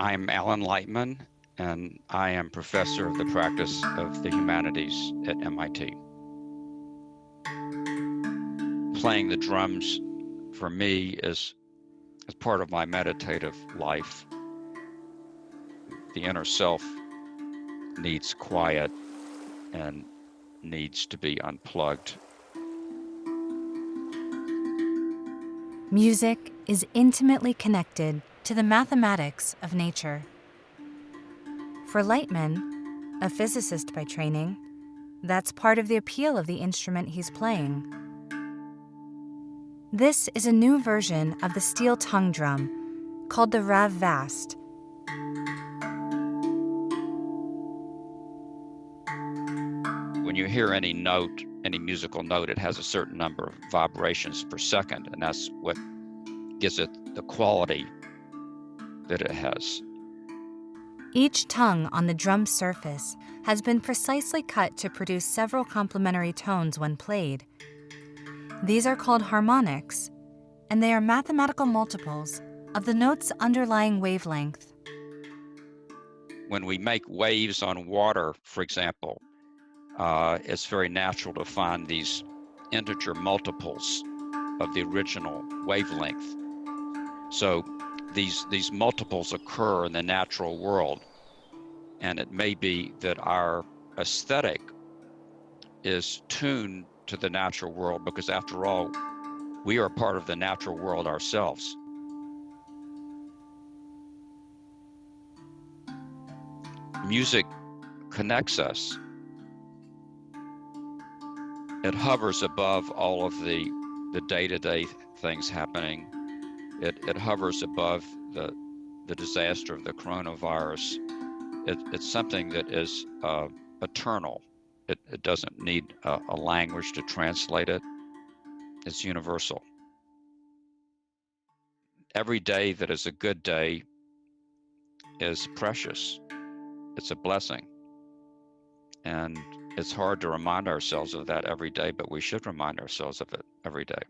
I'm Alan Lightman, and I am professor of the practice of the humanities at MIT. Playing the drums for me is, is part of my meditative life. The inner self needs quiet and needs to be unplugged. Music is intimately connected to the mathematics of nature. For Lightman, a physicist by training, that's part of the appeal of the instrument he's playing. This is a new version of the steel tongue drum called the Rav Vast. When you hear any note, any musical note, it has a certain number of vibrations per second, and that's what gives it the quality that it has. Each tongue on the drum surface has been precisely cut to produce several complementary tones when played. These are called harmonics, and they are mathematical multiples of the note's underlying wavelength. When we make waves on water, for example, uh, it's very natural to find these integer multiples of the original wavelength. So these these multiples occur in the natural world. And it may be that our aesthetic is tuned to the natural world because after all we are part of the natural world ourselves. Music connects us. It hovers above all of the the day-to-day things happening it, it hovers above the, the disaster of the coronavirus. It, it's something that is uh, eternal. It, it doesn't need a, a language to translate it. It's universal. Every day that is a good day is precious. It's a blessing. And it's hard to remind ourselves of that every day, but we should remind ourselves of it every day.